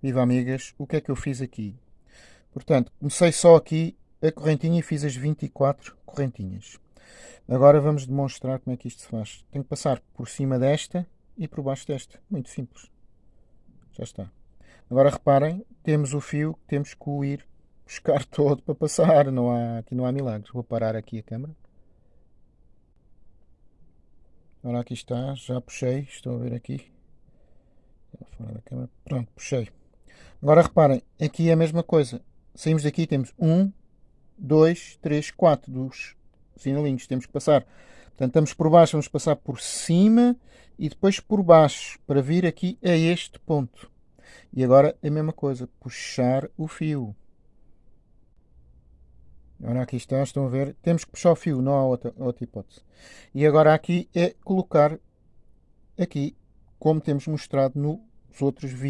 Viva amigas, o que é que eu fiz aqui? Portanto, comecei só aqui a correntinha e fiz as 24 correntinhas. Agora vamos demonstrar como é que isto se faz. Tenho que passar por cima desta e por baixo desta. Muito simples. Já está. Agora reparem, temos o fio que temos que ir buscar todo para passar. Não há, aqui não há milagres. Vou parar aqui a câmera. Ora, aqui está. Já puxei. Estou a ver aqui. Fora da câmera. Pronto, puxei. Agora reparem, aqui é a mesma coisa. Saímos daqui temos 1, 2, 3, 4 dos sinalinhos. Temos que passar. Portanto, estamos por baixo, vamos passar por cima e depois por baixo para vir aqui a este ponto. E agora a mesma coisa, puxar o fio. Agora aqui está, estão a ver, temos que puxar o fio, não há outra, outra hipótese. E agora aqui é colocar aqui, como temos mostrado nos outros vídeos.